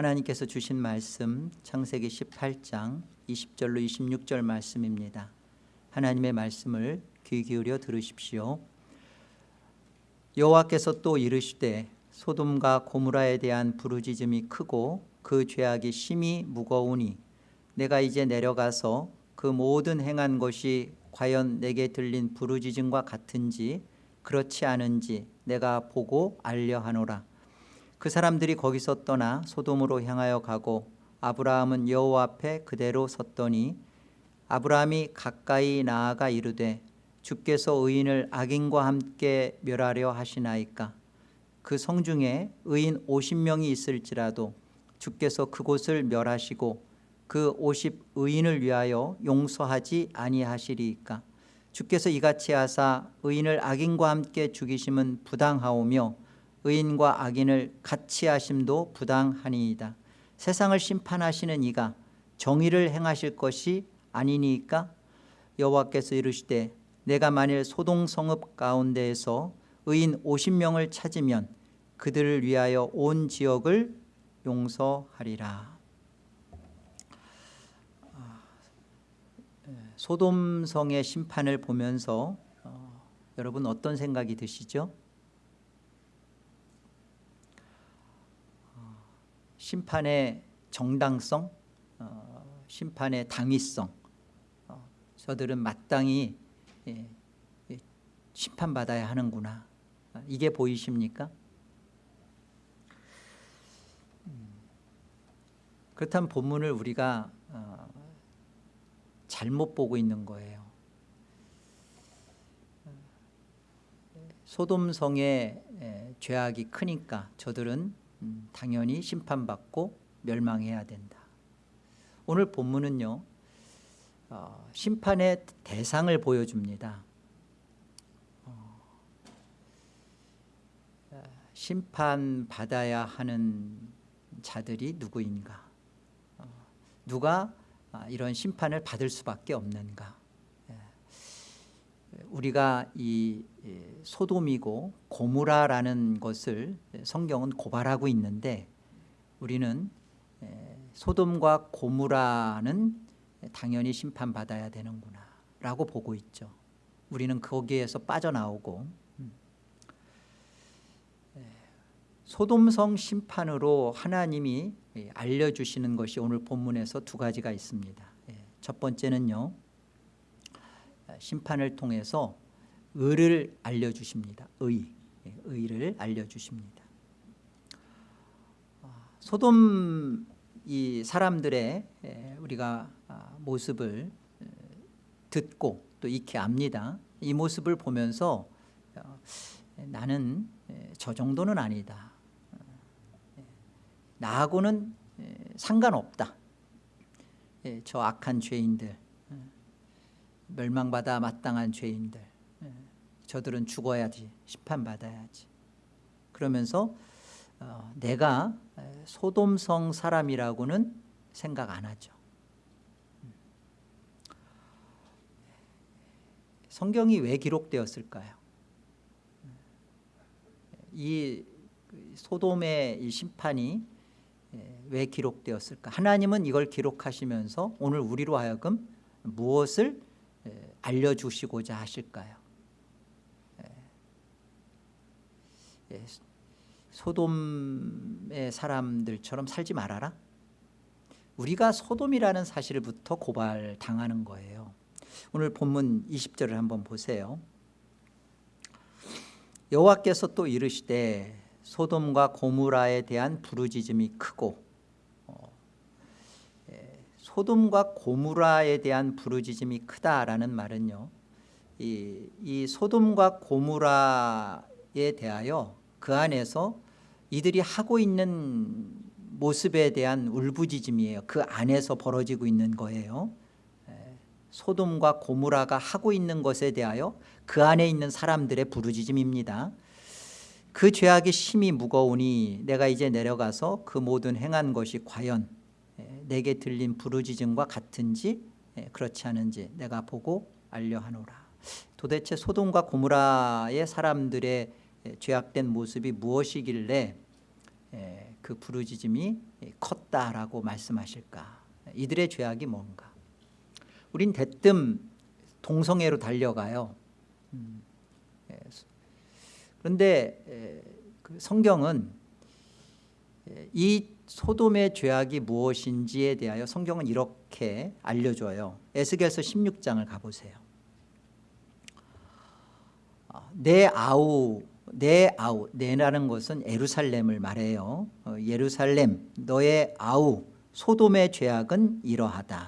하나님께서 주신 말씀 창세기 18장 20절로 26절 말씀입니다. 하나님의 말씀을 귀 기울여 들으십시오. 여호와께서 또 이르시되 소돔과 고무라에 대한 부르짖음이 크고 그 죄악이 심히 무거우니 내가 이제 내려가서 그 모든 행한 것이 과연 내게 들린 부르짖음과 같은지 그렇지 않은지 내가 보고 알려 하노라 그 사람들이 거기서 떠나 소돔으로 향하여 가고 아브라함은 여호와 앞에 그대로 섰더니 아브라함이 가까이 나아가 이르되 주께서 의인을 악인과 함께 멸하려 하시나이까? 그 성중에 의인 50명이 있을지라도 주께서 그곳을 멸하시고 그 50 의인을 위하여 용서하지 아니하시리이까? 주께서 이같이 하사 의인을 악인과 함께 죽이심은 부당하오며 의인과 악인을 같이 하심도 부당하니이다. 세상을 심판하시는 이가 정의를 행하실 것이 아니니까? 여호와께서 이르시되 내가 만일 소동 성읍 가운데에서 의인 50명을 찾으면 그들을 위하여 온 지역을 용서하리라. 소돔성의 심판을 보면서 어, 여러분 어떤 생각이 드시죠? 심판의 정당성, 어, 심판의 당위성. 어, 저들은 마땅히 예, 예, 심판받아야 하는구나. 이게 보이십니까? 음, 그렇다면 본문을 우리가 어, 잘못 보고 있는 거예요. 소돔성의 죄악이 크니까 저들은 음, 당연히 심판받고 멸망해야 된다. 오늘 본문은요 어, 심판의 대상을 보여줍니다. 어, 심판받아야 하는 자들이 누구인가? 어, 누가 아, 이런 심판을 받을 수밖에 없는가? 예. 우리가 이 소돔이고 고무라라는 것을 성경은 고발하고 있는데 우리는 소돔과 고무라는 당연히 심판받아야 되는구나 라고 보고 있죠 우리는 거기에서 빠져나오고 음. 소돔성 심판으로 하나님이 알려주시는 것이 오늘 본문에서 두 가지가 있습니다 첫 번째는요 심판을 통해서 의를 알려주십니다. 의, 의를 알려주십니다. 소돔 이 사람들의 우리가 아, 모습을 듣고 또 익히 압니다. 이 모습을 보면서 어, 나는 저 정도는 아니다. 나하고는 상관없다. 저 악한 죄인들 멸망받아 마땅한 죄인들 저들은 죽어야지 심판받아야지 그러면서 어, 내가 소돔성 사람이라고는 생각 안 하죠 성경이 왜 기록되었을까요? 이 소돔의 이 심판이 왜 기록되었을까? 하나님은 이걸 기록하시면서 오늘 우리로 하여금 무엇을 알려주시고자 하실까요? 소돔의 사람들처럼 살지 말아라. 우리가 소돔이라는 사실부터 고발당하는 거예요. 오늘 본문 20절을 한번 보세요. 여호와께서 또 이르시되 소돔과 고무라에 대한 부르짖음이 크고 어, 예, 소돔과 고무라에 대한 부르짖음이 크다라는 말은요 이, 이 소돔과 고무라에 대하여 그 안에서 이들이 하고 있는 모습에 대한 울부짖음이에요. 그 안에서 벌어지고 있는 거예요. 소돔과 고무라가 하고 있는 것에 대하여 그 안에 있는 사람들의 부르짖음입니다. 그 죄악이 심히 무거우니 내가 이제 내려가서 그 모든 행한 것이 과연 내게 들린 부르짖음과 같은지 그렇지 않은지 내가 보고 알려하노라. 도대체 소돔과 고무라의 사람들의 죄악된 모습이 무엇이길래 에, 그 부르짖음이 컸다라고 말씀하실까? 이들의 죄악이 뭔가? 우린 대뜸 동성애로 달려가요. 음, 예, 그런데 에, 그 성경은 에, 이 소돔의 죄악이 무엇인지에 대하여 성경은 이렇게 알려줘요. 에스겔서 16장을 가보세요. 어, 내 아우 내 아우 내라는 것은 예루살렘을 말해요. 어, 예루살렘 너의 아우 소돔의 죄악은 이러하다.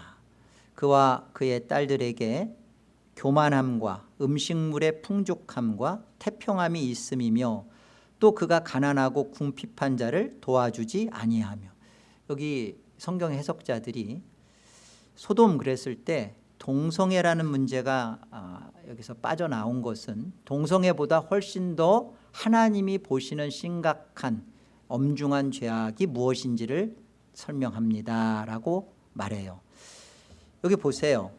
그와 그의 딸들에게 교만함과 음식물의 풍족함과 태평함이 있음이며 또 그가 가난하고 궁핍한 자를 도와주지 아니하며. 여기 성경 해석자들이 소돔 그랬을 때 동성애라는 문제가 아, 여기서 빠져나온 것은 동성애보다 훨씬 더 하나님이 보시는 심각한 엄중한 죄악이 무엇인지를 설명합니다라고 말해요. 여기 보세요.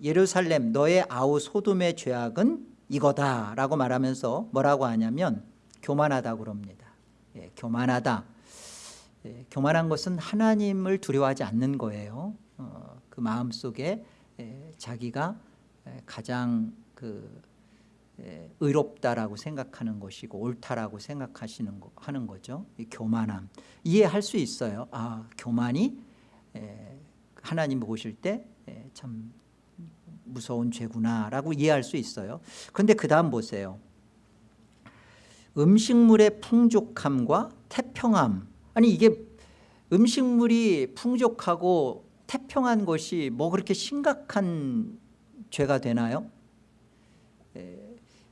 예루살렘 너의 아우 소돔의 죄악은 이거다라고 말하면서 뭐라고 하냐면 교만하다 그럽니다. 예, 교만하다. 예, 교만한 것은 하나님을 두려워하지 않는 거예요. 어, 그 마음 속에 예, 자기가 예, 가장 그 예, 의롭다라고 생각하는 것이고 옳다라고 생각하시는 거, 하는 거죠. 이 교만함 이해할 수 있어요. 아 교만이 예, 하나님 보실 때 참 무서운 죄구나라고 이해할 수 있어요. 그런데 그 다음 보세요. 음식물의 풍족함과 태평함 아니 이게 음식물이 풍족하고 태평한 것이 뭐 그렇게 심각한 죄가 되나요?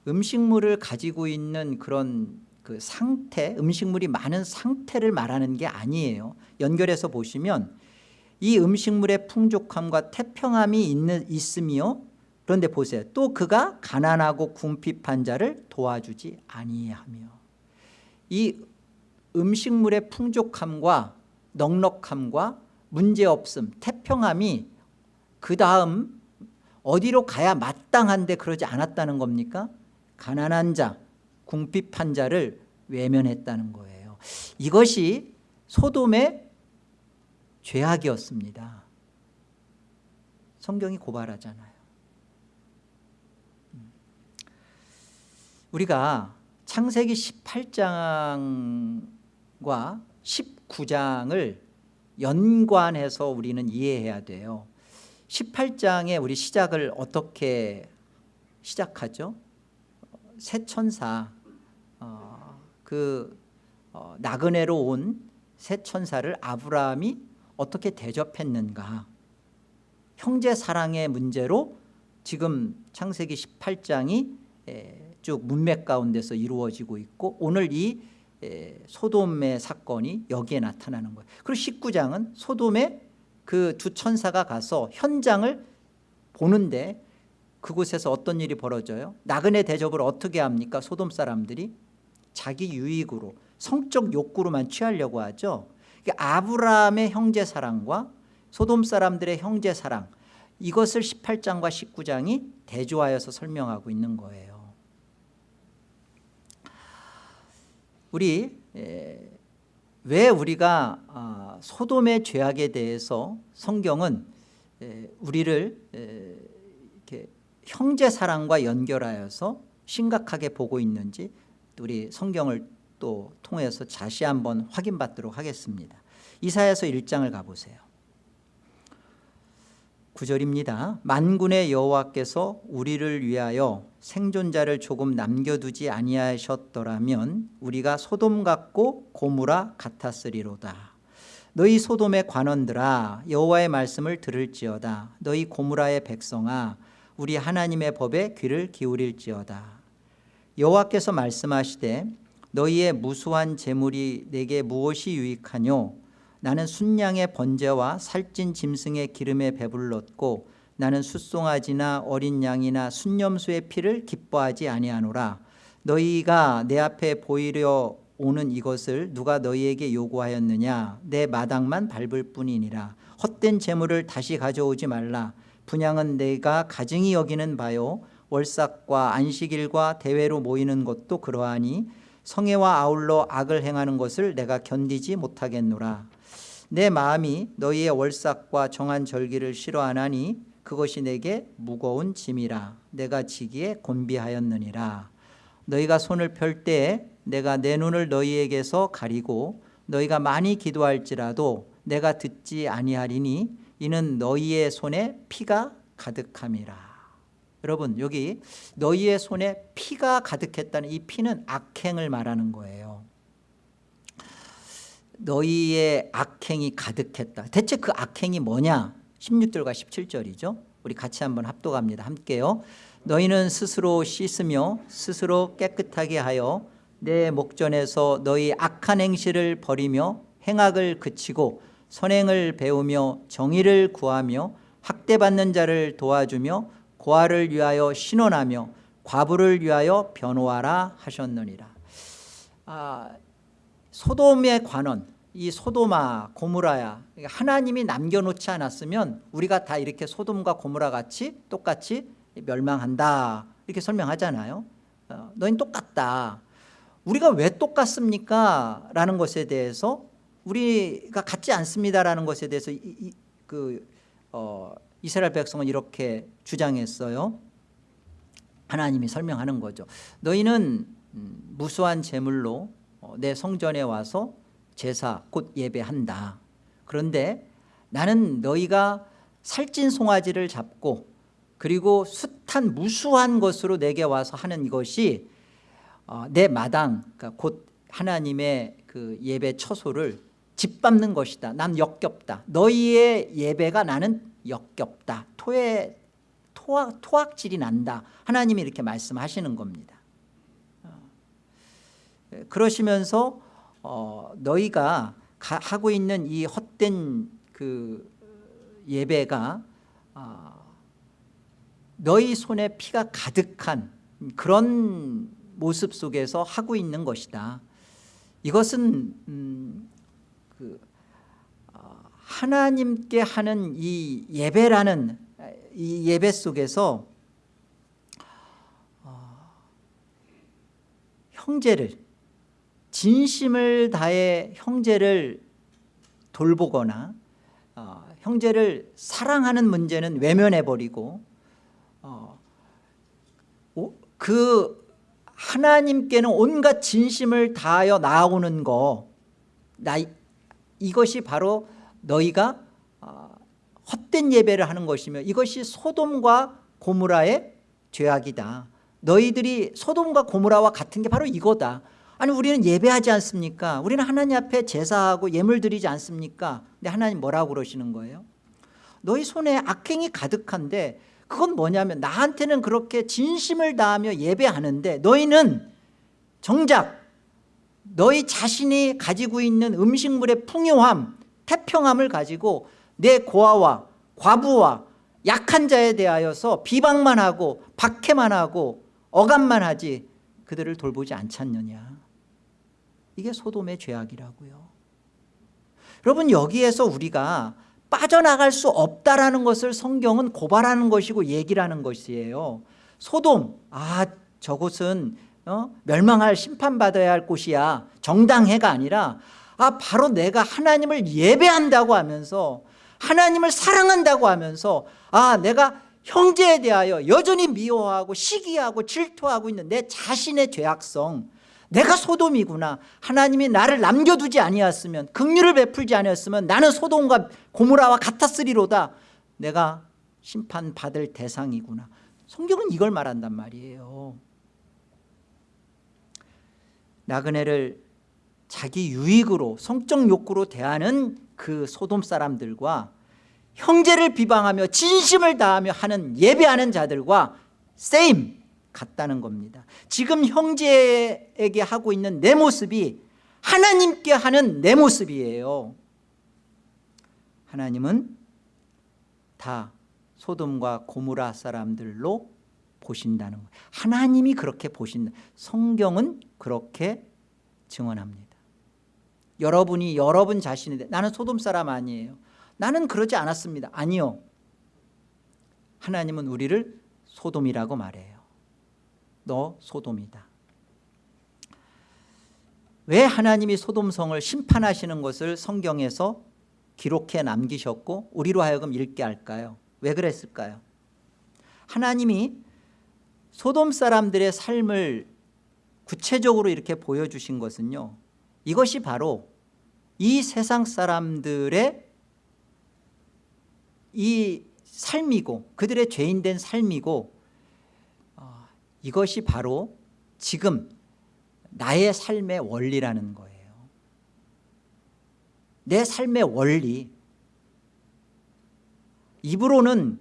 음식물을 가지고 있는 그런 그 상태 음식물이 많은 상태를 말하는 게 아니에요. 연결해서 보시면 이 음식물의 풍족함과 태평함이 있는, 있으며 그런데 보세요. 또 그가 가난하고 궁핍한 자를 도와주지 아니하며. 이 음식물의 풍족함과 넉넉함과 문제없음 태평함이 그 다음 어디로 가야 마땅한데 그러지 않았다는 겁니까 가난한 자 궁핍한 자를 외면했다는 거예요 이것이 소돔의 죄악이었습니다. 성경이 고발하잖아요. 음. 우리가 창세기 18장과 19장을 연관해서 우리는 이해해야 돼요. 18장에 우리 시작을 어떻게 시작하죠? 새 천사 어, 그 어, 나그네로 온 새 천사를 아브라함이 어떻게 대접했는가 형제 사랑의 문제로 지금 창세기 18장이 쭉 문맥 가운데서 이루어지고 있고 오늘 이 소돔의 사건이 여기에 나타나는 거예요. 그리고 19장은 소돔의 그 두 천사가 가서 현장을 보는데 그곳에서 어떤 일이 벌어져요? 나그네 대접을 어떻게 합니까? 소돔 사람들이 자기 유익으로 성적 욕구로만 취하려고 하죠. 그러니까 아브라함의 형제 사랑과 소돔 사람들의 형제 사랑 이것을 18장과 19장이 대조하여서 설명하고 있는 거예요 우리 왜 우리가 아, 소돔의 죄악에 대해서 성경은 우리를 이렇게 형제 사랑과 연결하여서 심각하게 보고 있는지 우리 성경을 또 통해서 다시 한번 확인받도록 하겠습니다. 이사야서 1장을 가보세요. 9절입니다. 만군의 여호와께서 우리를 위하여 생존자를 조금 남겨두지 아니하셨더라면 우리가 소돔 같고 고무라 같았으리로다. 너희 소돔의 관원들아 여호와의 말씀을 들을지어다. 너희 고무라의 백성아 우리 하나님의 법에 귀를 기울일지어다. 여호와께서 말씀하시되 너희의 무수한 재물이 내게 무엇이 유익하뇨? 나는 순양의 번제와 살찐 짐승의 기름에 배불렀고 나는 숫송아지나 어린 양이나 순념수의 피를 기뻐하지 아니하노라. 너희가 내 앞에 보이려 오는 이것을 누가 너희에게 요구하였느냐? 내 마당만 밟을 뿐이니라. 헛된 재물을 다시 가져오지 말라. 분양은 내가 가증히 여기는 바요. 월삭과 안식일과 대회로 모이는 것도 그러하니 성애와 아울러 악을 행하는 것을 내가 견디지 못하겠노라. 내 마음이 너희의 월삭과 정한 절기를 싫어하나니 그것이 내게 무거운 짐이라. 내가 지기에 곤비하였느니라. 너희가 손을 펼 때에 내가 내 눈을 너희에게서 가리고 너희가 많이 기도할지라도 내가 듣지 아니하리니 이는 너희의 손에 피가 가득함이라. 여러분 여기 너희의 손에 피가 가득했다는 이 피는 악행을 말하는 거예요. 너희의 악행이 가득했다. 대체 그 악행이 뭐냐 16절과 17절이죠. 우리 같이 한번 합독합니다. 함께요. 너희는 스스로 씻으며 스스로 깨끗하게 하여 내 목전에서 너희 악한 행실을 버리며 행악을 그치고 선행을 배우며 정의를 구하며 학대받는 자를 도와주며 고아를 위하여 신원하며 과부를 위하여 변호하라 하셨느니라. 아, 소돔의 관원 이 소돔아 고무라야. 하나님이 남겨놓지 않았으면 우리가 다 이렇게 소돔과 고무라 같이 똑같이 멸망한다. 이렇게 설명하잖아요. 어, 너희는 똑같다. 우리가 왜 똑같습니까? 라는 것에 대해서 우리가 같지 않습니다라는 것에 대해서 이, 이, 그, 어, 이스라엘 백성은 이렇게 주장했어요. 하나님이 설명하는 거죠. 너희는 음, 무수한 제물로 어, 내 성전에 와서 제사 곧 예배한다. 그런데 나는 너희가 살찐 송아지를 잡고 그리고 숱한 무수한 것으로 내게 와서 하는 이것이 어, 내 마당 그러니까 곧 하나님의 그 예배 처소를 짓밟는 것이다. 난 역겹다. 너희의 예배가 나는 역겹다. 토의 토악, 토악질이 난다. 하나님이 이렇게 말씀하시는 겁니다. 어, 그러시면서 어, 너희가 가, 하고 있는 이 헛된 그 예배가 어, 너희 손에 피가 가득한 그런 모습 속에서 하고 있는 것이다. 이것은 음, 그 어, 하나님께 하는 이 예배라는 이 예배 속에서 어, 형제를 진심을 다해 형제를 돌보거나 어, 형제를 사랑하는 문제는 외면해버리고 어, 그 하나님께는 온갖 진심을 다하여 나아오는 거 나, 이것이 바로 너희가 어, 헛된 예배를 하는 것이며 이것이 소돔과 고무라의 죄악이다. 너희들이 소돔과 고무라와 같은 게 바로 이거다 아니 우리는 예배하지 않습니까? 우리는 하나님 앞에 제사하고 예물 드리지 않습니까? 근데 하나님 뭐라고 그러시는 거예요? 너희 손에 악행이 가득한데 그건 뭐냐면 나한테는 그렇게 진심을 다하며 예배하는데 너희는 정작 너희 자신이 가지고 있는 음식물의 풍요함 태평함을 가지고 내 고아와 과부와 약한 자에 대하여서 비방만 하고 박해만 하고 억압만 하지 그들을 돌보지 않잖느냐 이게 소돔의 죄악이라고요 여러분 여기에서 우리가 빠져나갈 수 없다라는 것을 성경은 고발하는 것이고 얘기를 하는 것이에요 소돔 아 저곳은 어? 멸망할 심판받아야 할 곳이야 정당해가 아니라 아 바로 내가 하나님을 예배한다고 하면서 하나님을 사랑한다고 하면서 아 내가 형제에 대하여 여전히 미워하고 시기하고 질투하고 있는 내 자신의 죄악성 내가 소돔이구나. 하나님이 나를 남겨두지 아니었으면 긍휼을 베풀지 아니었으면 나는 소돔과 고무라와 같았으리로다. 내가 심판받을 대상이구나. 성경은 이걸 말한단 말이에요. 나그네를 자기 유익으로 성적 욕구로 대하는 그 소돔 사람들과 형제를 비방하며 진심을 다하며 하는 예배하는 자들과 세임 같다는 겁니다. 지금 형제에게 하고 있는 내 모습이 하나님께 하는 내 모습이에요. 하나님은 다 소돔과 고무라 사람들로 보신다는 거예요. 하나님이 그렇게 보신다 성경은 그렇게 증언합니다. 여러분이 여러분 자신인데 나는 소돔 사람 아니에요. 나는 그러지 않았습니다. 아니요. 하나님은 우리를 소돔이라고 말해요 너 소돔이다 왜 하나님이 소돔성을 심판하시는 것을 성경에서 기록해 남기셨고 우리로 하여금 읽게 할까요? 왜 그랬을까요? 하나님이 소돔 사람들의 삶을 구체적으로 이렇게 보여주신 것은요 이것이 바로 이 세상 사람들의 이 삶이고 그들의 죄인된 삶이고 어, 이것이 바로 지금 나의 삶의 원리라는 거예요. 내 삶의 원리. 입으로는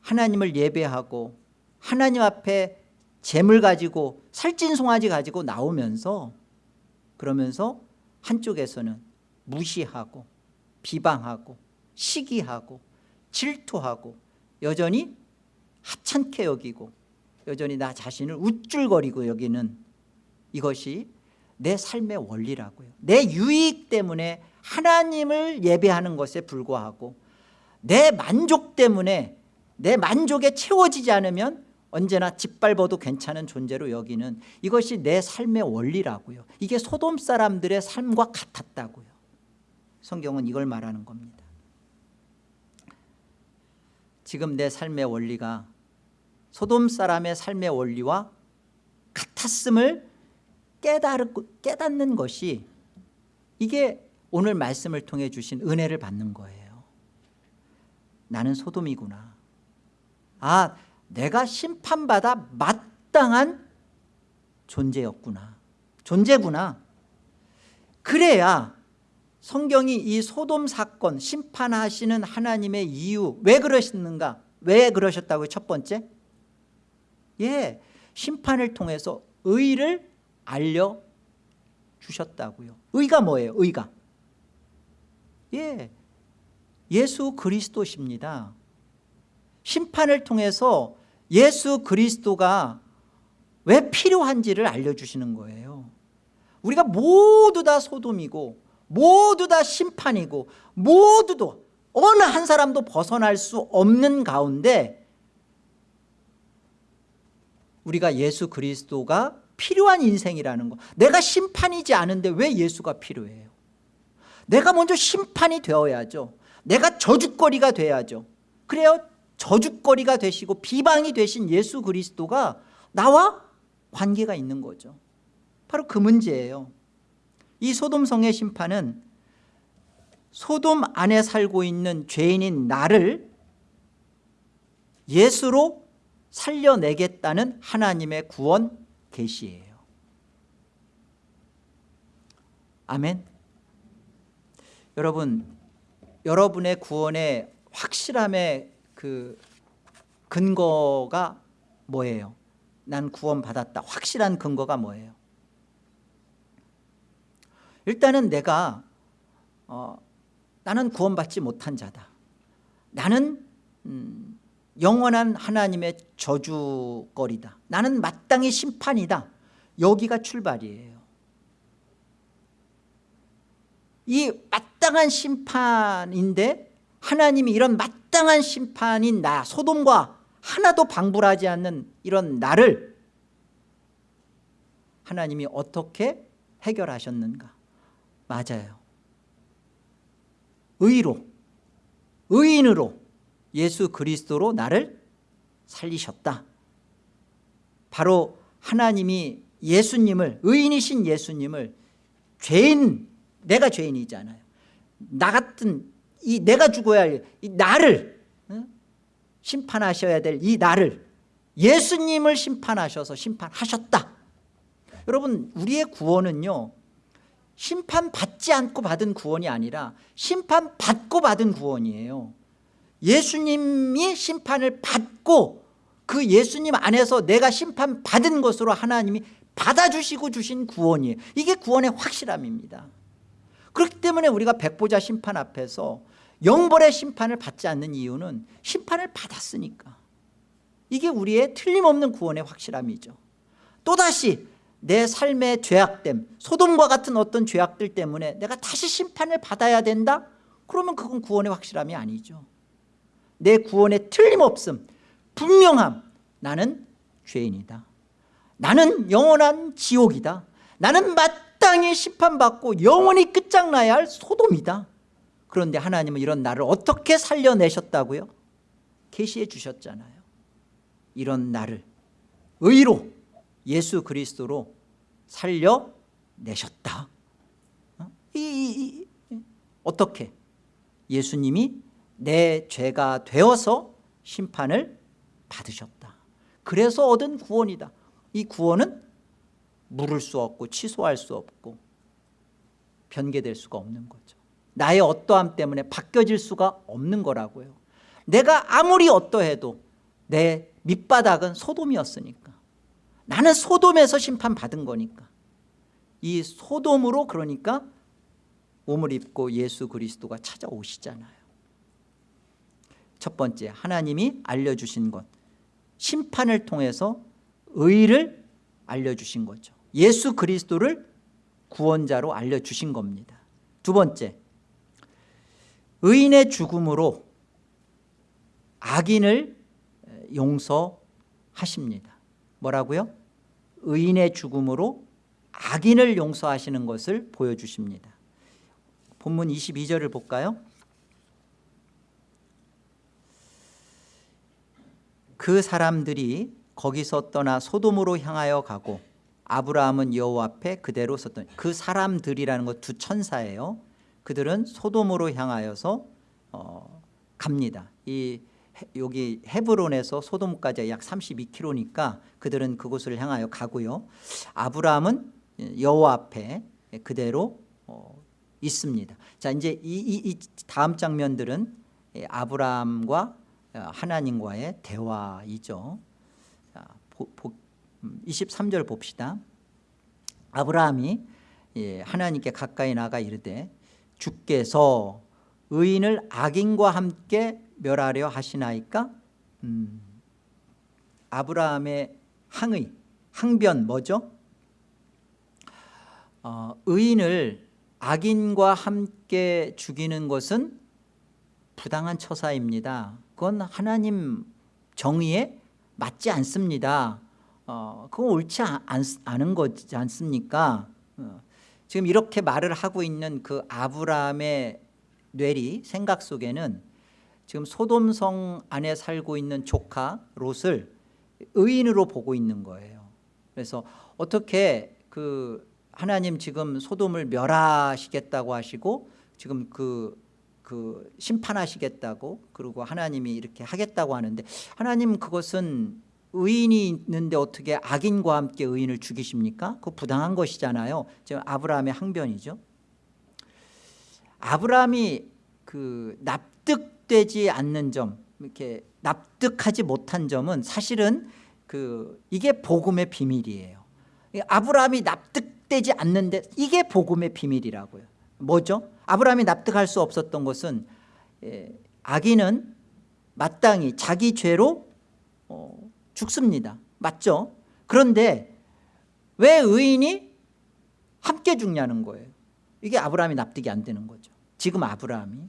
하나님을 예배하고 하나님 앞에 재물 가지고 살찐 송아지 가지고 나오면서 그러면서 한쪽에서는 무시하고 비방하고 시기하고 질투하고 여전히 하찮게 여기고 여전히 나 자신을 우쭐거리고 여기는 이것이 내 삶의 원리라고요. 내 유익 때문에 하나님을 예배하는 것에 불과하고 내 만족 때문에 내 만족에 채워지지 않으면 언제나 짓밟아도 괜찮은 존재로 여기는 이것이 내 삶의 원리라고요. 이게 소돔 사람들의 삶과 같았다고요. 성경은 이걸 말하는 겁니다. 지금 내 삶의 원리가 소돔 사람의 삶의 원리와 같았음을 깨닫는 것이 이게 오늘 말씀을 통해 주신 은혜를 받는 거예요. 나는 소돔이구나. 아 내가 심판받아 마땅한 존재였구나. 존재구나. 그래야 성경이 이 소돔 사건 심판하시는 하나님의 이유 왜 그러시는가? 왜 그러셨다고요? 첫 번째 예 심판을 통해서 의를 알려주셨다고요. 의가 뭐예요? 의가? 예 예수 그리스도십니다. 심판을 통해서 예수 그리스도가 왜 필요한지를 알려주시는 거예요. 우리가 모두 다 소돔이고 모두 다 심판이고 모두도 어느 한 사람도 벗어날 수 없는 가운데 우리가 예수 그리스도가 필요한 인생이라는 거. 내가 심판이지 않은데 왜 예수가 필요해요? 내가 먼저 심판이 되어야죠. 내가 저주거리가 돼야죠. 그래요? 저주거리가 되시고 비방이 되신 예수 그리스도가 나와 관계가 있는 거죠. 바로 그 문제예요. 이 소돔성의 심판은 소돔 안에 살고 있는 죄인인 나를 예수로 살려내겠다는 하나님의 구원 계시예요 아멘 여러분 여러분의 구원의 확실함의 그 근거가 뭐예요? 난 구원 받았다 확실한 근거가 뭐예요? 일단은 내가 어, 나는 구원받지 못한 자다 나는 음, 영원한 하나님의 저주거리다. 나는 마땅히 심판이다. 여기가 출발이에요. 이 마땅한 심판인데 하나님이 이런 마땅한 심판인 나 소돔과 하나도 방불하지 않는 이런 나를 하나님이 어떻게 해결하셨는가? 맞아요. 의로 의인으로 예수 그리스도로 나를 살리셨다. 바로 하나님이 예수님을 의인이신 예수님을 죄인 내가 죄인이잖아요. 나 같은 이 내가 죽어야 할 이 나를 심판하셔야 될 이 나를 예수님을 심판하셔서 심판하셨다. 여러분 우리의 구원은요 심판받지 않고 받은 구원이 아니라 심판받고 받은 구원이에요 예수님이 심판을 받고 그 예수님 안에서 내가 심판받은 것으로 하나님이 받아주시고 주신 구원이에요. 이게 구원의 확실함입니다. 그렇기 때문에 우리가 백보자 심판 앞에서 영벌의 심판을 받지 않는 이유는 심판을 받았으니까. 이게 우리의 틀림없는 구원의 확실함이죠. 또다시 내 삶의 죄악됨 소돔과 같은 어떤 죄악들 때문에 내가 다시 심판을 받아야 된다? 그러면 그건 구원의 확실함이 아니죠 내 구원의 틀림없음 분명함 나는 죄인이다 나는 영원한 지옥이다 나는 마땅히 심판받고 영원히 끝장나야 할 소돔이다 그런데 하나님은 이런 나를 어떻게 살려내셨다고요? 계시해 주셨잖아요 이런 나를 의로 예수 그리스도로 살려내셨다 어? 이, 이, 이, 어떻게? 예수님이 내 죄가 되어서 심판을 받으셨다. 그래서 얻은 구원이다. 이 구원은 물을 수 없고 취소할 수 없고 변개될 수가 없는 거죠. 나의 어떠함 때문에 바뀌어질 수가 없는 거라고요. 내가 아무리 어떠해도 내 밑바닥은 소돔이었으니까. 나는 소돔에서 심판받은 거니까. 이 소돔으로 그러니까 몸을 입고 예수 그리스도가 찾아오시잖아요 첫 번째 하나님이 알려주신 것. 심판을 통해서 의를 알려주신 거죠. 예수 그리스도를 구원자로 알려주신 겁니다. 두 번째 의인의 죽음으로 악인을 용서하십니다. 뭐라고요? 의인의 죽음으로 악인을 용서하시는 것을 보여주십니다. 본문 22절을 볼까요? 그 사람들이 거기서 떠나 소돔으로 향하여 가고 아브라함은 여호와 앞에 그대로 섰던 그 사람들이라는 것 두 천사예요. 그들은 소돔으로 향하여서 어, 갑니다. 이 여기 헤브론에서 소돔까지 약 32km니까 그들은 그곳을 향하여 가고요. 아브라함은 여호와 앞에 그대로 어, 있습니다. 자 이제 이, 이, 이 다음 장면들은 아브라함과 하나님과의 대화이죠. 자, 보, 보, 23절 음, 봅시다. 아브라함이 예, 하나님께 가까이 나가 이르되 주께서 의인을 악인과 함께 멸하려 하시나이까? 음, 아브라함의 항의 항변 뭐죠? 어, 의인을 악인과 함께 죽이는 것은 부당한 처사입니다 그건 하나님 정의에 맞지 않습니다. 어, 그건 옳지 않, 않은 거지 않습니까? 어, 지금 이렇게 말을 하고 있는 그 아브라함의 뇌리 생각 속에는 지금 소돔성 안에 살고 있는 조카 롯을 의인으로 보고 있는 거예요. 그래서 어떻게 그 하나님 지금 소돔을 멸하시겠다고 하시고 지금 그, 그 심판하시겠다고 그리고 하나님이 이렇게 하겠다고 하는데 하나님 그것은 의인이 있는데 어떻게 악인과 함께 의인을 죽이십니까? 그 부당한 것이잖아요 지금 아브라함의 항변이죠 아브라함이 그 납득되지 않는 점 이렇게 납득하지 못한 점은 사실은 그 이게 복음의 비밀이에요 아브라함이 납득되지 않는데 이게 복음의 비밀이라고요 뭐죠? 아브라함이 납득할 수 없었던 것은 예, 악인은 마땅히 자기 죄로 어, 죽습니다. 맞죠? 그런데 왜 의인이 함께 죽냐는 거예요. 이게 아브라함이 납득이 안 되는 거죠. 지금 아브라함이.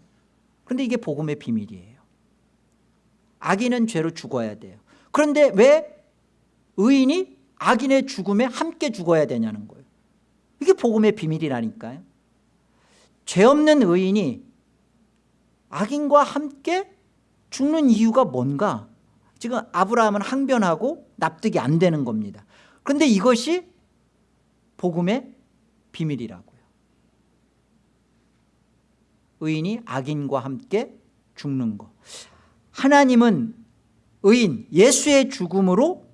그런데 이게 복음의 비밀이에요. 악인은 죄로 죽어야 돼요. 그런데 왜 의인이 악인의 죽음에 함께 죽어야 되냐는 거예요. 이게 복음의 비밀이라니까요 죄 없는 의인이 악인과 함께 죽는 이유가 뭔가? 지금 아브라함은 항변하고 납득이 안 되는 겁니다. 그런데 이것이 복음의 비밀이라고요. 의인이 악인과 함께 죽는 것. 하나님은 의인 예수의 죽음으로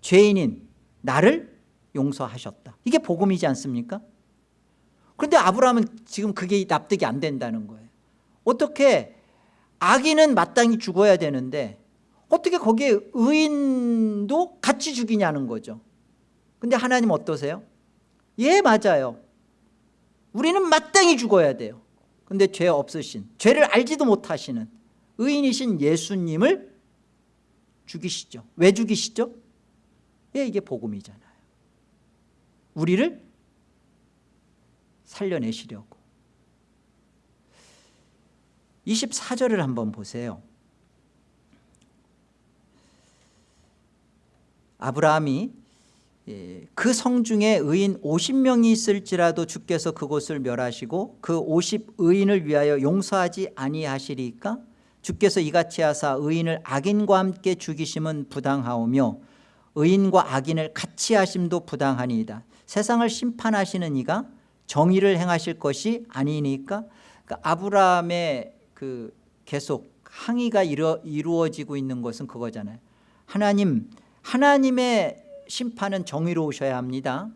죄인인 나를 용서하셨다. 이게 복음이지 않습니까 그런데 아브라함은 지금 그게 납득이 안 된다는 거예요. 어떻게 악인은 마땅히 죽어야 되는데 어떻게 거기에 의인도 같이 죽이냐는 거죠. 근데 하나님 어떠세요? 예 맞아요. 우리는 마땅히 죽어야 돼요. 근데 죄 없으신 죄를 알지도 못하시는 의인이신 예수님을 죽이시죠. 왜 죽이시죠? 예 이게 복음이잖아요. 우리를 살려내시려고. 24절을 한번 보세요. 아브라함이 예, 그 성중에 의인 50명이 있을지라도 주께서 그곳을 멸하시고 그 50의인을 위하여 용서하지 아니하시리까? 주께서 이같이 하사 의인을 악인과 함께 죽이심은 부당하오며 의인과 악인을 같이 하심도 부당하니이다. 세상을 심판하시는 이가 정의를 행하실 것이 아니니까 그러니까 아브라함의 그 계속 항의가 이루, 이루어지고 있는 것은 그거잖아요. 하나님 하나님의 심판은 정의로우셔야 합니다.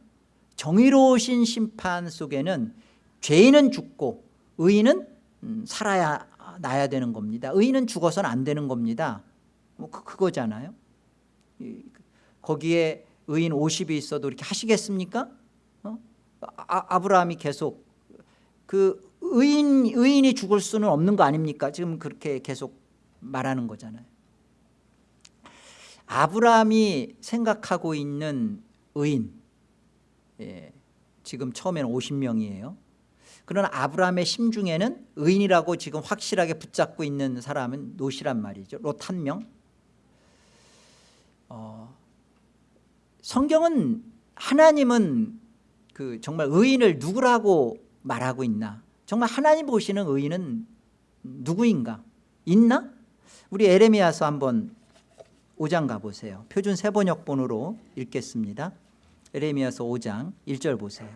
정의로우신 심판 속에는 죄인은 죽고 의인은 음, 살아야 나야 되는 겁니다. 의인은 죽어서는 안 되는 겁니다. 뭐 그, 그거잖아요. 거기에 의인 50이 있어도 이렇게 하시겠습니까? 어? 아, 브라함이 계속 그 의인, 의인이 죽을 수는 없는 거 아닙니까? 지금 그렇게 계속 말하는 거잖아요 아브라함이 생각하고 있는 의인 예, 지금 처음에는 50명이에요 그러나 아브라함의 심중에는 의인이라고 지금 확실하게 붙잡고 있는 사람은 롯이란 말이죠 롯 한 명 어, 성경은 하나님은 그 정말 의인을 누구라고 말하고 있나? 정말 하나님 보시는 의인은 누구인가? 있나? 우리 에레미야서 한번 5장 가보세요. 표준 세번역본으로 읽겠습니다. 에레미야서 5장 1절 보세요.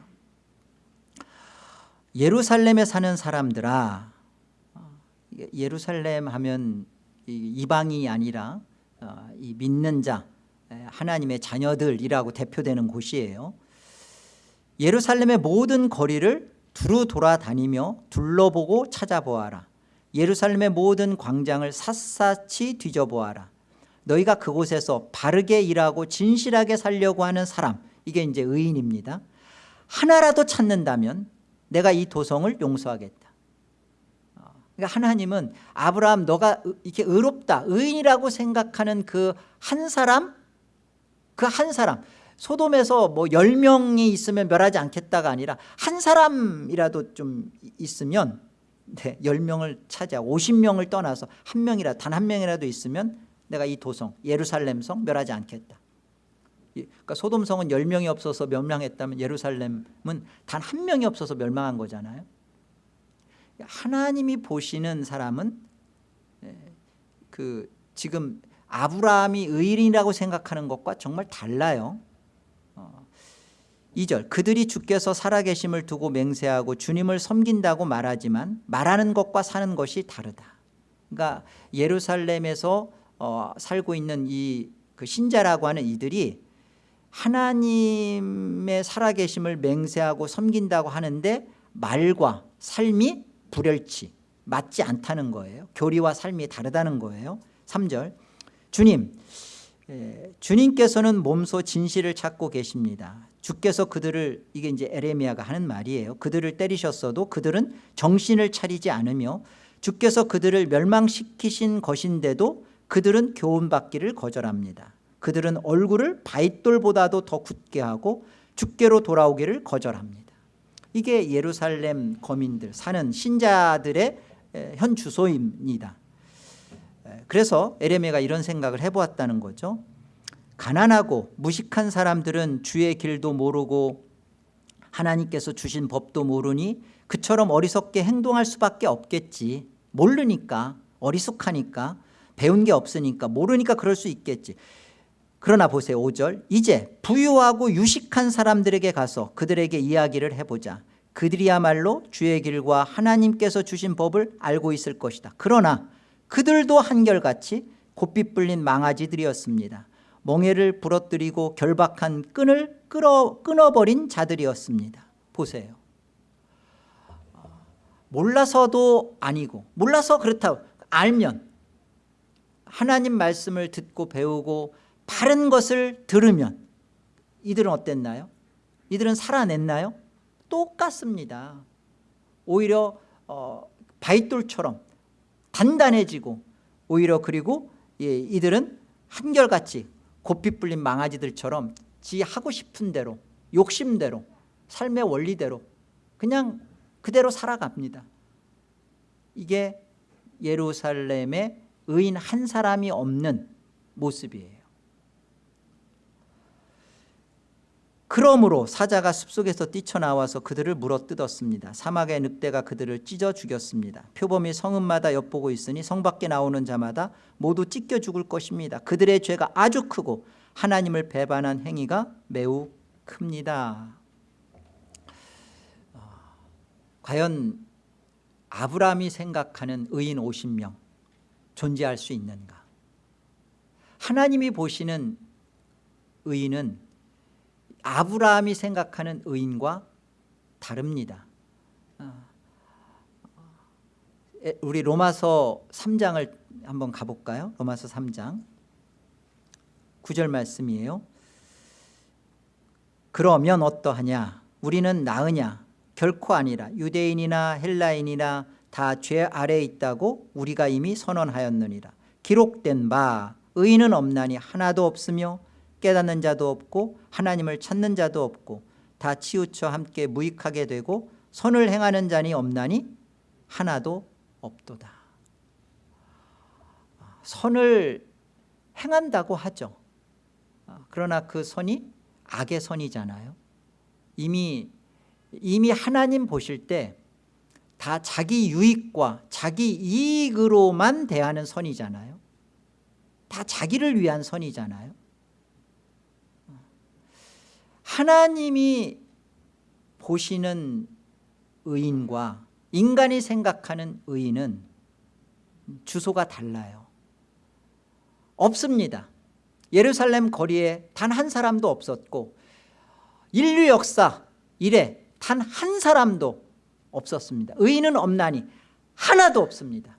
예루살렘에 사는 사람들아 예루살렘 하면 이방이 아니라 어, 이 믿는 자 하나님의 자녀들이라고 대표되는 곳이에요 예루살렘의 모든 거리를 두루 돌아다니며 둘러보고 찾아보아라. 예루살렘의 모든 광장을 샅샅이 뒤져보아라. 너희가 그곳에서 바르게 일하고 진실하게 살려고 하는 사람 이게 이제 의인입니다. 하나라도 찾는다면 내가 이 도성을 용서하겠다. 어, 그러니까 하나님은 아브라함 너가 이렇게 의롭다 의인이라고 생각하는 그 한 사람 그 한 사람 소돔에서 뭐 10명이 있으면 멸하지 않겠다가 아니라 한 사람이라도 좀 있으면 네, 10명을 차지하 50명을 떠나서 한 명이라 단 한 명이라도 있으면 내가 이 도성 예루살렘 성 멸하지 않겠다. 그러니까 소돔성은 10명이 없어서 멸망했다면 예루살렘은 단 한 명이 없어서 멸망한 거잖아요. 하나님이 보시는 사람은 예, 그 지금 아브라함이 의인이라고 생각하는 것과 정말 달라요 2절 어, 그들이 주께서 살아계심을 두고 맹세하고 주님을 섬긴다고 말하지만 말하는 것과 사는 것이 다르다. 그러니까 예루살렘에서 어, 살고 있는 이 그 신자라고 하는 이들이 하나님의 살아계심을 맹세하고 섬긴다고 하는데 말과 삶이 불혈치 맞지 않다는 거예요. 교리와 삶이 다르다는 거예요. 3절 주님 주님께서는 몸소 진실을 찾고 계십니다. 주께서 그들을 이게 이제 에레미야가 하는 말이에요. 그들을 때리셨어도 그들은 정신을 차리지 않으며 주께서 그들을 멸망시키신 것인데도 그들은 교훈받기를 거절합니다. 그들은 얼굴을 바윗돌보다도 더 굳게 하고 주께로 돌아오기를 거절합니다. 이게 예루살렘 거민들 사는 신자들의 현 주소입니다 그래서 에레미가 이런 생각을 해보았다는 거죠. 가난하고 무식한 사람들은 주의 길도 모르고 하나님께서 주신 법도 모르니 그처럼 어리석게 행동할 수밖에 없겠지. 모르니까 어리숙하니까 배운 게 없으니까 모르니까 그럴 수 있겠지. 그러나 보세요 5절. 이제 부유하고 유식한 사람들에게 가서 그들에게 이야기를 해보자. 그들이야말로 주의 길과 하나님께서 주신 법을 알고 있을 것이다. 그러나 그들도 한결같이 곱빗 불린 망아지들이었습니다 멍해를 부러뜨리고 결박한 끈을 끌어, 끊어버린 자들이었습니다 보세요 몰라서도 아니고 몰라서 그렇다고 알면 하나님 말씀을 듣고 배우고 바른 것을 들으면 이들은 어땠나요? 이들은 살아냈나요? 똑같습니다 오히려 어, 바윗돌처럼 단단해지고 오히려 그리고 예, 이들은 한결같이 불린 망아지들처럼 지 하고 싶은 대로 욕심대로 삶의 원리대로 그냥 그대로 살아갑니다. 이게 예루살렘의 의인 한 사람이 없는 모습이에요 그러므로 사자가 숲속에서 뛰쳐나와서 그들을 물어뜯었습니다. 사막의 늑대가 그들을 찢어 죽였습니다. 표범이 성읍마다 엿보고 있으니 성 밖에 나오는 자마다 모두 찢겨 죽을 것입니다. 그들의 죄가 아주 크고 하나님을 배반한 행위가 매우 큽니다. 어, 과연 아브라함이 생각하는 의인 50명 존재할 수 있는가? 하나님이 보시는 의인은 아브라함이 생각하는 의인과 다릅니다. 아, 우리 로마서 3장을 한번 가볼까요? 로마서 3장. 9절 말씀이에요. 그러면 어떠하냐? 우리는 나으냐? 결코 아니라 유대인이나 헬라인이나 다 죄 아래에 있다고 우리가 이미 선언하였느니라. 기록된 바 의인은 없나니 하나도 없으며 깨닫는 자도 없고 하나님을 찾는 자도 없고 다 치우쳐 함께 무익하게 되고 선을 행하는 자니 없나니 하나도 없도다. 선을 행한다고 하죠. 그러나 그 선이 악의 선이잖아요. 이미 이미 하나님 보실 때 다 자기 유익과 자기 이익으로만 대하는 선이잖아요. 다 자기를 위한 선이잖아요 하나님이 보시는 의인과 인간이 생각하는 의인은 주소가 달라요. 없습니다. 예루살렘 거리에 단 한 사람도 없었고 인류 역사 이래 단 한 사람도 없었습니다. 의인은 없나니 하나도 없습니다.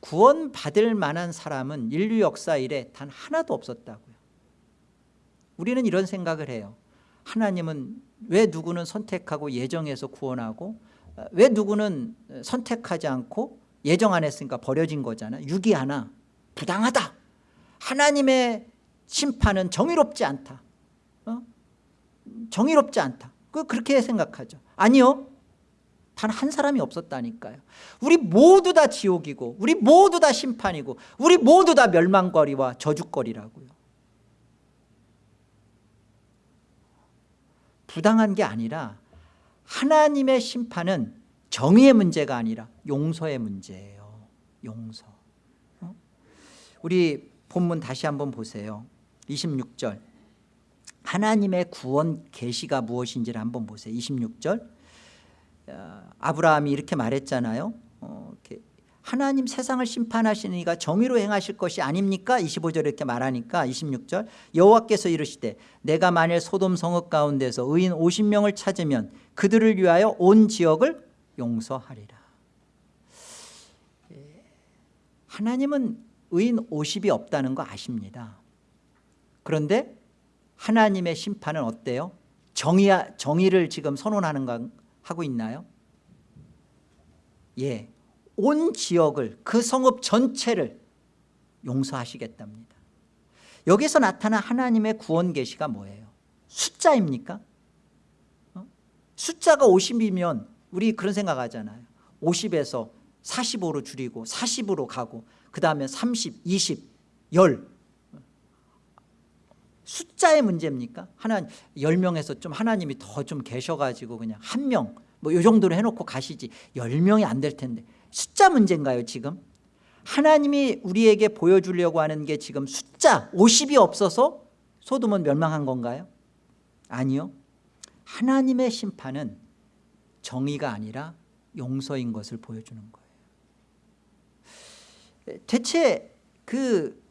구원받을 만한 사람은 인류 역사 이래 단 하나도 없었다고요 우리는 이런 생각을 해요. 하나님은 왜 누구는 선택하고 예정해서 구원하고 왜 누구는 선택하지 않고 예정 안 했으니까 버려진 거잖아. 유기 하나. 부당하다. 하나님의 심판은 정의롭지 않다. 어? 정의롭지 않다. 그 그렇게 생각하죠. 아니요. 단 한 사람이 없었다니까요. 우리 모두 다 지옥이고 우리 모두 다 심판이고 우리 모두 다 멸망거리와 저주거리라고요 부당한 게 아니라 하나님의 심판은 정의의 문제가 아니라 용서의 문제예요. 용서. 어? 우리 본문 다시 한번 보세요. 26절. 하나님의 구원 계시가 무엇인지를 한번 보세요. 26절. 어, 아브라함이 이렇게 말했잖아요. 어, 이렇게 하나님 세상을 심판하시니가 정의로 행하실 것이 아닙니까? 25절 이렇게 말하니까 26절. 여호와께서 이르시되 내가 만일 소돔 성읍 가운데서 의인 50명을 찾으면 그들을 위하여 온 지역을 용서하리라. 예, 하나님은 의인 50이 없다는 거 아십니다. 그런데 하나님의 심판은 어때요? 정의, 정의를 지금 선언하는 거 하고 있나요? 예, 온 지역을 그 성읍 전체를 용서하시겠답니다 여기서 나타난 하나님의 구원 계시가 뭐예요? 숫자입니까? 어? 숫자가 50이면 우리 그런 생각하잖아요 50에서 45로 줄이고 40으로 가고 그 다음에 30, 20, 10 숫자의 문제입니까? 하나 10명에서 좀 하나님이 더 좀 계셔가지고 그냥 한명뭐이 정도로 해놓고 가시지 10명이 안 될 텐데 숫자 문제인가요 지금? 하나님이 우리에게 보여주려고 하는 게 지금 숫자 50이 없어서 소돔은 멸망한 건가요? 아니요 하나님의 심판은 정의가 아니라 용서인 것을 보여주는 거예요 대체 그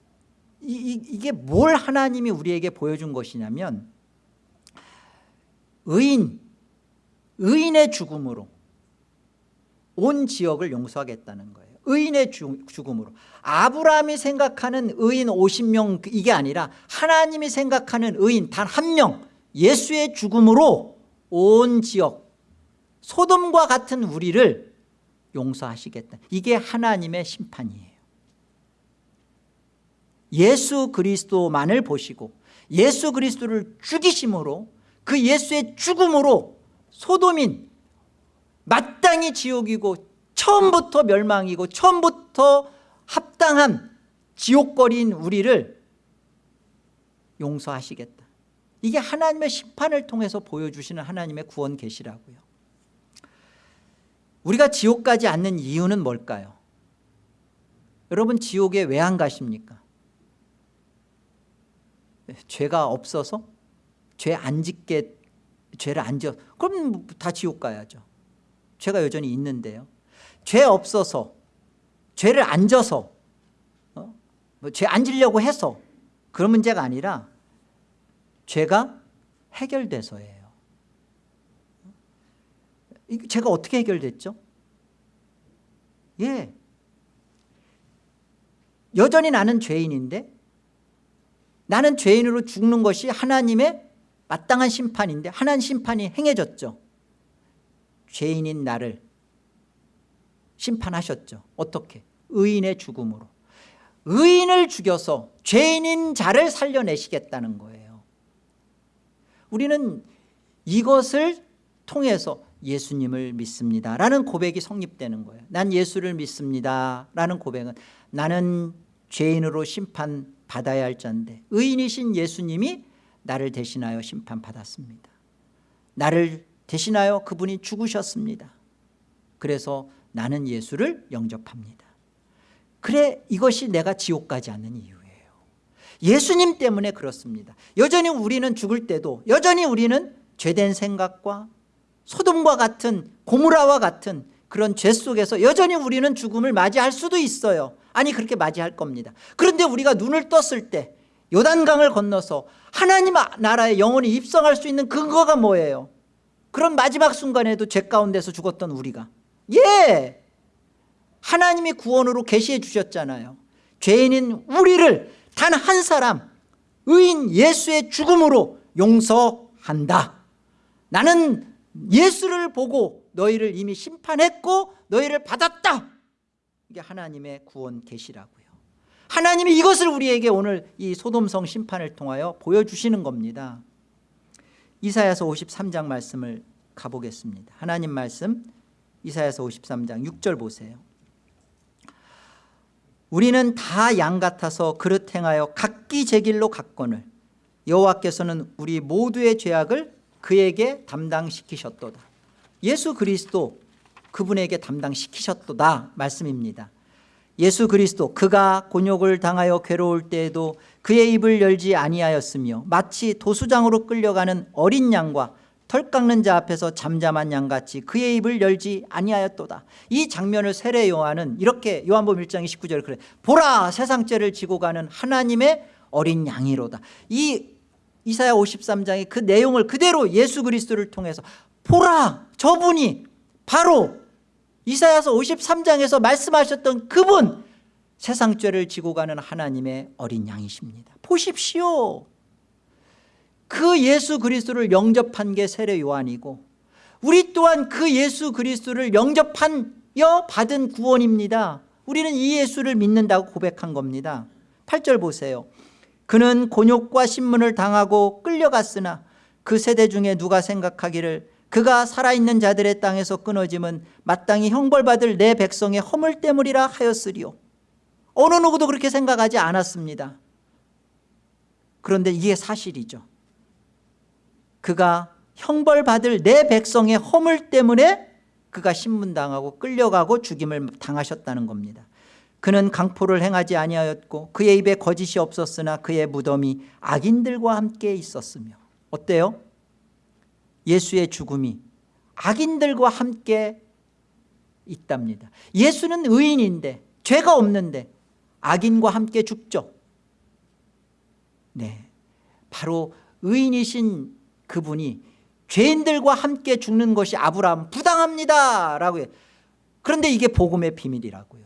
이, 이게 뭘 하나님이 우리에게 보여준 것이냐면 의인 의인의 죽음으로 온 지역을 용서하겠다는 거예요. 의인의 죽음으로. 아브라함이 생각하는 의인 50명 이게 아니라 하나님이 생각하는 의인 단 한 명 예수의 죽음으로 온 지역 소돔과 같은 우리를 용서하시겠다. 이게 하나님의 심판이에요. 예수 그리스도만을 보시고 예수 그리스도를 죽이심으로 그 예수의 죽음으로 소돔인 마땅히 지옥이고 처음부터 멸망이고 처음부터 합당한 지옥거리인 우리를 용서하시겠다. 이게 하나님의 심판을 통해서 보여주시는 하나님의 구원 계시라고요. 우리가 지옥 가지 않는 이유는 뭘까요? 여러분 지옥에 왜 안 가십니까? 죄가 없어서? 죄 안 짓게 죄를 안 지어? 그럼 다 지옥 가야죠 죄가 여전히 있는데요 죄 없어서 죄를 안 져서 어? 뭐죄 안 지려고 해서 그런 문제가 아니라 죄가 해결돼서예요 이 죄가 어떻게 해결됐죠? 예 여전히 나는 죄인인데 나는 죄인으로 죽는 것이 하나님의 마땅한 심판인데 하나님 심판이 행해졌죠 죄인인 나를 심판하셨죠. 어떻게? 의인의 죽음으로. 의인을 죽여서 죄인인 자를 살려내시겠다는 거예요. 우리는 이것을 통해서 예수님을 믿습니다 라는 고백이 성립되는 거예요. 난 예수를 믿습니다 라는 고백은 나는 죄인으로 심판받아야 할 자인데 의인이신 예수님이 나를 대신하여 심판받았습니다. 나를 대신하여 그분이 죽으셨습니다. 그래서 나는 예수를 영접합니다. 그래 이것이 내가 지옥 가지 않는 이유예요. 예수님 때문에 그렇습니다. 여전히 우리는 죽을 때도 여전히 우리는 죄된 생각과 소돔과 같은 고무라와 같은 그런 죄 속에서 여전히 우리는 죽음을 맞이할 수도 있어요. 아니 그렇게 맞이할 겁니다. 그런데 우리가 눈을 떴을 때 요단강을 건너서 하나님 나라에 영원히 입성할 수 있는 근거가 뭐예요 그런 마지막 순간에도 죄 가운데서 죽었던 우리가. 예! 하나님이 구원으로 계시해 주셨잖아요. 죄인인 우리를 단 한 사람 의인 예수의 죽음으로 용서한다. 나는 예수를 보고 너희를 이미 심판했고 너희를 받았다. 이게 하나님의 구원 계시라고요. 하나님이 이것을 우리에게 오늘 이 소돔성 심판을 통하여 보여주시는 겁니다 이사야서 53장 말씀을 가보겠습니다. 하나님 말씀 이사야서 53장 6절 보세요. 우리는 다 양 같아서 그릇 행하여 각기 제 길로 갔거늘 여호와께서는 우리 모두의 죄악을 그에게 담당시키셨도다. 예수 그리스도 그분에게 담당시키셨도다 말씀입니다. 예수 그리스도 그가 곤욕을 당하여 괴로울 때에도 그의 입을 열지 아니하였으며 마치 도수장으로 끌려가는 어린 양과 털 깎는 자 앞에서 잠잠한 양같이 그의 입을 열지 아니하였도다. 이 장면을 세례 요한은 이렇게 요한복음 1장 29절에 그래 보라 세상 죄를 지고 가는 하나님의 어린 양이로다. 이 이사야 53장의 그 내용을 그대로 예수 그리스도를 통해서 보라 저분이 바로. 이사야서 53장에서 말씀하셨던 그분 세상 죄를 지고 가는 하나님의 어린 양이십니다. 보십시오. 그 예수 그리스도를 영접한 게 세례 요한이고 우리 또한 그 예수 그리스도를 영접하여 받은 구원입니다. 우리는 이 예수를 믿는다고 고백한 겁니다. 8절 보세요. 그는 곤욕과 신문을 당하고 끌려갔으나 그 세대 중에 누가 생각하기를 그가 살아있는 자들의 땅에서 끊어짐은 마땅히 형벌받을 내 백성의 허물 때문이라 하였으리요 어느 누구도 그렇게 생각하지 않았습니다. 그런데 이게 사실이죠. 그가 형벌받을 내 백성의 허물 때문에 그가 신문당하고 끌려가고 죽임을 당하셨다는 겁니다. 그는 강포를 행하지 아니하였고 그의 입에 거짓이 없었으나 그의 무덤이 악인들과 함께 있었으며 어때요? 예수의 죽음이 악인들과 함께 있답니다. 예수는 의인인데 죄가 없는데 악인과 함께 죽죠. 네, 바로 의인이신 그분이 죄인들과 함께 죽는 것이 아브라함 부당합니다. 라고 해요 그런데 이게 복음의 비밀이라고요.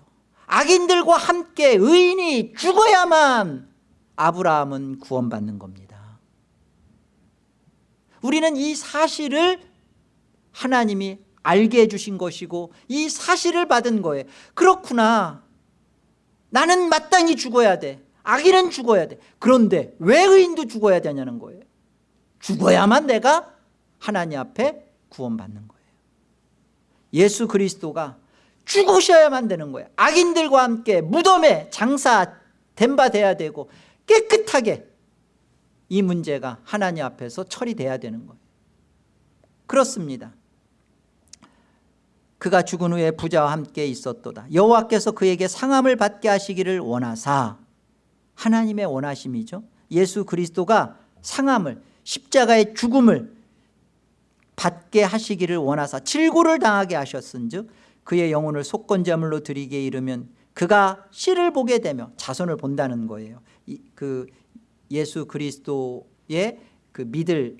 악인들과 함께 의인이 죽어야만 아브라함은 구원받는 겁니다. 우리는 이 사실을 하나님이 알게 해주신 것이고 이 사실을 받은 거예요. 그렇구나 나는 마땅히 죽어야 돼. 악인은 죽어야 돼. 그런데 왜 의인도 죽어야 되냐는 거예요. 죽어야만 내가 하나님 앞에 구원받는 거예요. 예수 그리스도가 죽으셔야만 되는 거예요. 악인들과 함께 무덤에 장사된 바 돼야 되고 깨끗하게 이 문제가 하나님 앞에서 처리돼야 되는 거예요. 그렇습니다 그가 죽은 후에 부자와 함께 있었도다. 여호와께서 그에게 상함을 받게 하시기를 원하사. 하나님의 원하심이죠. 예수 그리스도가 상함을 십자가의 죽음을 받게 하시기를 원하사 질고를 당하게 하셨은 즉 그의 영혼을 속건제물로 드리게 이르면 그가 씨를 보게 되며 자손을 본다는 거예요. 이, 그 예수 그리스도의 그 믿을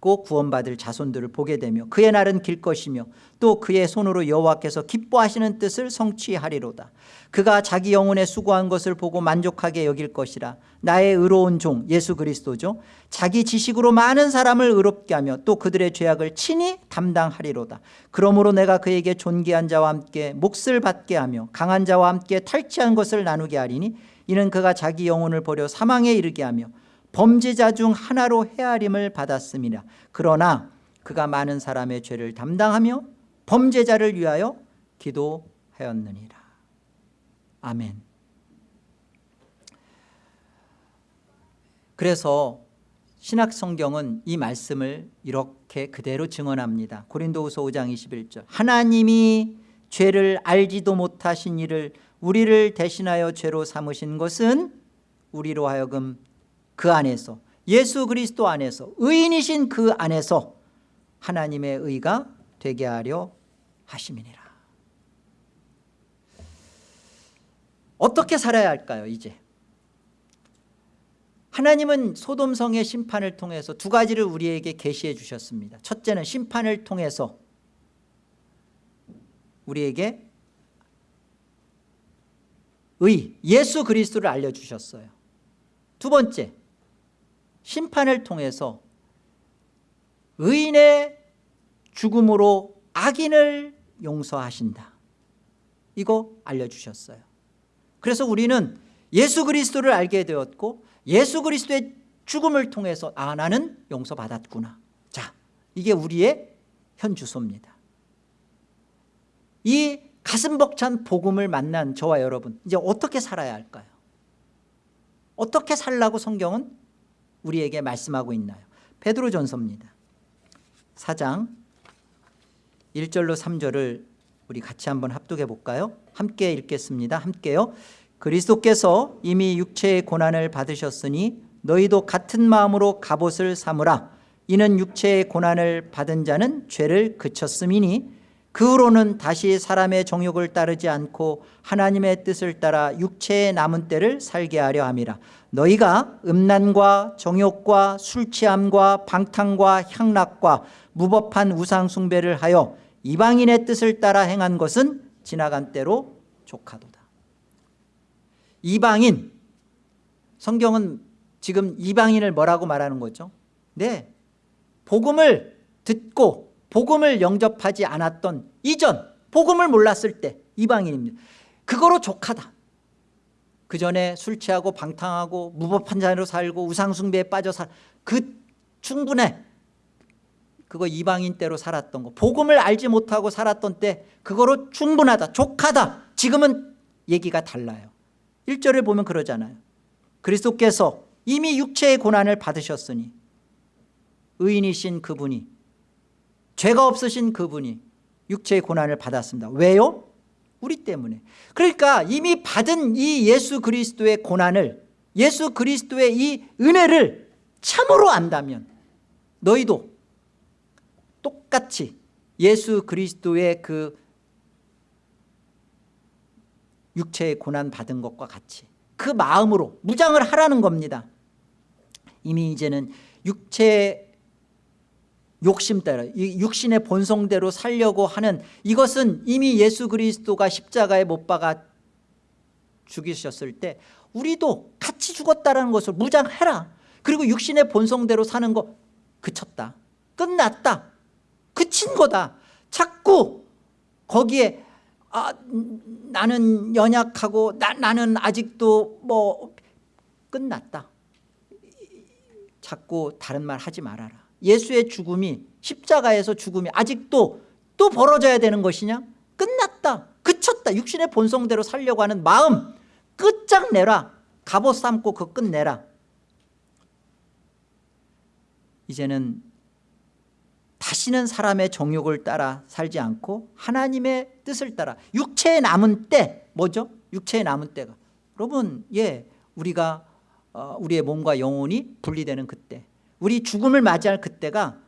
고 구원받을 자손들을 보게 되며 그의 날은 길 것이며 또 그의 손으로 여호와께서 기뻐하시는 뜻을 성취하리로다. 그가 자기 영혼에 수고한 것을 보고 만족하게 여길 것이라. 나의 의로운 종 예수 그리스도죠. 자기 지식으로 많은 사람을 의롭게 하며 또 그들의 죄악을 친히 담당하리로다. 그러므로 내가 그에게 존귀한 자와 함께 몫을 받게 하며 강한 자와 함께 탈취한 것을 나누게 하리니 이는 그가 자기 영혼을 버려 사망에 이르게 하며 범죄자 중 하나로 헤아림을 받았습니다. 그러나 그가 많은 사람의 죄를 담당하며 범죄자를 위하여 기도하였느니라. 아멘. 그래서 신학성경은 이 말씀을 이렇게 그대로 증언합니다. 고린도후서 5장 21절. 하나님이 죄를 알지도 못하신 이를 우리를 대신하여 죄로 삼으신 것은 우리로 하여금 그 안에서 예수 그리스도 안에서 의인이신 그 안에서 하나님의 의가 되게 하려 하심이니라. 어떻게 살아야 할까요 이제? 하나님은 소돔성의 심판을 통해서 두 가지를 우리에게 계시해 주셨습니다. 첫째는 심판을 통해서 우리에게 의 예수 그리스도를 알려주셨어요. 두 번째 심판을 통해서 의인의 죽음으로 악인을 용서하신다. 이거 알려주셨어요. 그래서 우리는 예수 그리스도를 알게 되었고 예수 그리스도의 죽음을 통해서 아 나는 용서받았구나. 자 이게 우리의 현주소입니다. 이 가슴 벅찬 복음을 만난 저와 여러분 이제 어떻게 살아야 할까요? 어떻게 살라고 성경은 우리에게 말씀하고 있나요? 베드로전서입니다. 4장 1절로 3절을 우리 같이 한번 합독해 볼까요? 함께 읽겠습니다. 함께요. 그리스도께서 이미 육체의 고난을 받으셨으니 너희도 같은 마음으로 갑옷을 삼으라. 이는 육체의 고난을 받은 자는 죄를 그쳤음이니 그 후로는 다시 사람의 정욕을 따르지 않고 하나님의 뜻을 따라 육체의 남은 때를 살게 하려 함이라. 너희가 음란과 정욕과 술취함과 방탕과 향락과 무법한 우상 숭배를 하여 이방인의 뜻을 따라 행한 것은 지나간 때로 족하도다. 이방인. 성경은 지금 이방인을 뭐라고 말하는 거죠? 네. 복음을 듣고 복음을 영접하지 않았던 이전 복음을 몰랐을 때 이방인입니다. 그거로 족하다. 그 전에 술 취하고 방탕하고 무법한 자로 살고 우상숭배에 빠져 살그 충분해. 그거 이방인 때로 살았던 거. 복음을 알지 못하고 살았던 때 그거로 충분하다 족하다. 지금은 얘기가 달라요. 1절을 보면 그러잖아요. 그리스도께서 이미 육체의 고난을 받으셨으니 의인이신 그분이 죄가 없으신 그분이 육체의 고난을 받았습니다. 왜요? 우리 때문에. 그러니까 이미 받은 이 예수 그리스도의 고난을 예수 그리스도의 이 은혜를 참으로 안다면 너희도 똑같이 예수 그리스도의 그 육체의 고난 받은 것과 같이 그 마음으로 무장을 하라는 겁니다. 이미 이제는 육체 욕심 따라 육신의 본성대로 살려고 하는 이것은 이미 예수 그리스도가 십자가에 못 박아 죽이셨을 때 우리도 같이 죽었다는 것을 무장해라. 그리고 육신의 본성대로 사는 거 그쳤다 끝났다 그친 거다. 자꾸 거기에 아, 나는 연약하고 나, 나는 아직도 뭐 끝났다. 자꾸 다른 말 하지 말아라 예수의 죽음이 십자가에서 죽음이 아직도 또 벌어져야 되는 것이냐? 끝났다 그쳤다 육신의 본성대로 살려고 하는 마음 끝장내라 갑옷 삼고 그 끝내라. 이제는 다시는 사람의 정욕을 따라 살지 않고 하나님의 뜻을 따라 육체에 남은 때 뭐죠? 육체에 남은 때가. 여러분 예 우리가 어, 우리의 몸과 영혼이 분리되는 그때 우리 죽음을 맞이할 그때가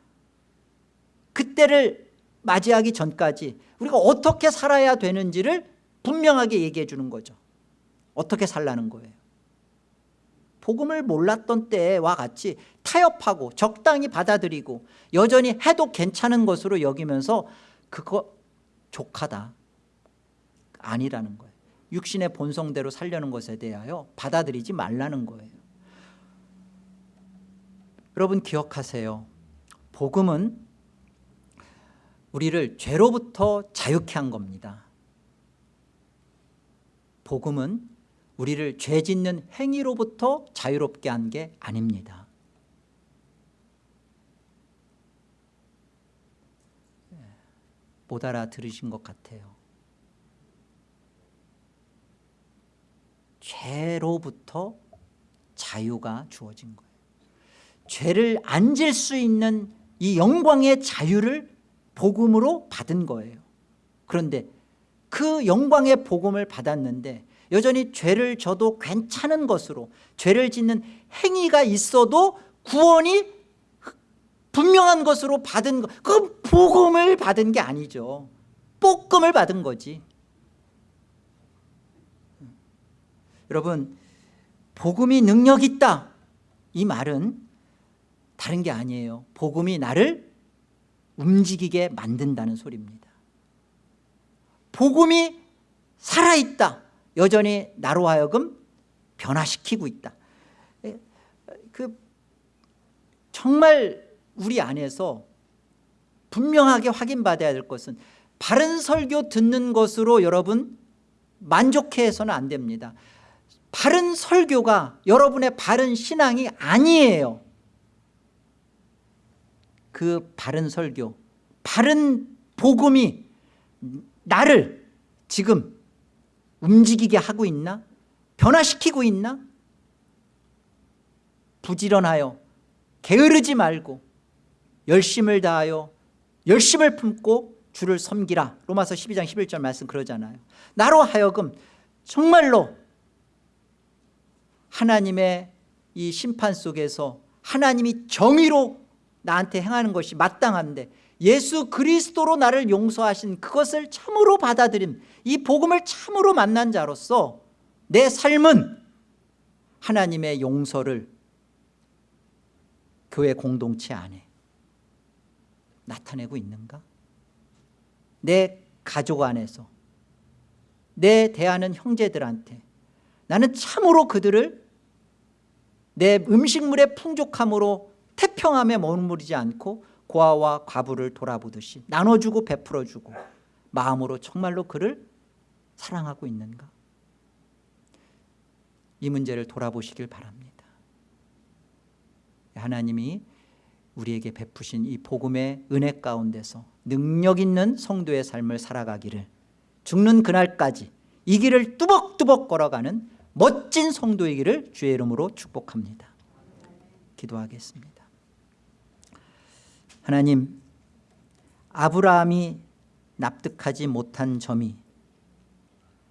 그때를 맞이하기 전까지 우리가 어떻게 살아야 되는지를 분명하게 얘기해 주는 거죠. 어떻게 살라는 거예요? 복음을 몰랐던 때와 같이 타협하고 적당히 받아들이고 여전히 해도 괜찮은 것으로 여기면서 그거 족하다 아니라는 거예요. 육신의 본성대로 살려는 것에 대하여 받아들이지 말라는 거예요 여러분 기억하세요. 복음은 우리를 죄로부터 자유케 한 겁니다. 복음은 우리를 죄 짓는 행위로부터 자유롭게 한 게 아닙니다. 못 알아들으신 것 같아요. 죄로부터 자유가 주어진 거예요 죄를 안 질 수 있는 이 영광의 자유를 복음으로 받은 거예요. 그런데 그 영광의 복음을 받았는데 여전히 죄를 져도 괜찮은 것으로 죄를 짓는 행위가 있어도 구원이 분명한 것으로 받은 것 그건 복음을 받은 게 아니죠. 볶음을 받은 거지. 여러분 복음이 능력 있다. 이 말은 다른 게 아니에요. 복음이 나를 움직이게 만든다는 소리입니다. 복음이 살아있다. 여전히 나로 하여금 변화시키고 있다. 에, 그 정말 우리 안에서 분명하게 확인받아야 될 것은 바른 설교 듣는 것으로 여러분 만족해서는 안 됩니다. 바른 설교가 여러분의 바른 신앙이 아니에요 그 바른 설교 바른 복음이 나를 지금 움직이게 하고 있나? 변화시키고 있나? 부지런하여 게으르지 말고 열심을 다하여 열심을 품고 주를 섬기라. 로마서 12장 11절 말씀 그러잖아요. 나로 하여금 정말로 하나님의 이 심판 속에서 하나님이 정의로 나한테 행하는 것이 마땅한데 예수 그리스도로 나를 용서하신 그것을 참으로 받아들인 이 복음을 참으로 만난 자로서 내 삶은 하나님의 용서를 교회 공동체 안에 나타내고 있는가? 내 가족 안에서 내 대하는 형제들한테 나는 참으로 그들을 내 음식물의 풍족함으로 태평함에 머무르지 않고 고아와 과부를 돌아보듯이 나눠주고 베풀어주고 마음으로 정말로 그를 사랑하고 있는가? 이 문제를 돌아보시길 바랍니다. 하나님이 우리에게 베푸신 이 복음의 은혜 가운데서 능력 있는 성도의 삶을 살아가기를 죽는 그날까지 이 길을 뚜벅뚜벅 걸어가는 멋진 성도이기를 주의 이름으로 축복합니다. 기도하겠습니다 하나님 아브라함이 납득하지 못한 점이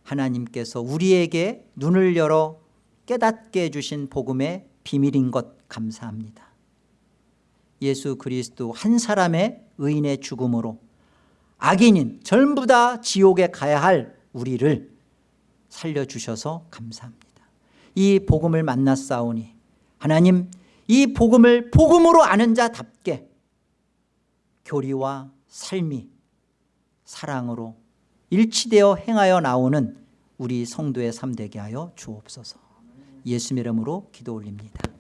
하나님께서 우리에게 눈을 열어 깨닫게 해주신 복음의 비밀인 것 감사합니다. 예수 그리스도 한 사람의 의인의 죽음으로 악인인 전부 다 지옥에 가야 할 우리를 살려주셔서 감사합니다. 이 복음을 만났사오니 하나님 이 복음을 복음으로 아는 자답게 교리와 삶이 사랑으로 일치되어 행하여 나오는 우리 성도의 삶 되게 하여 주옵소서. 예수 이름으로 기도 올립니다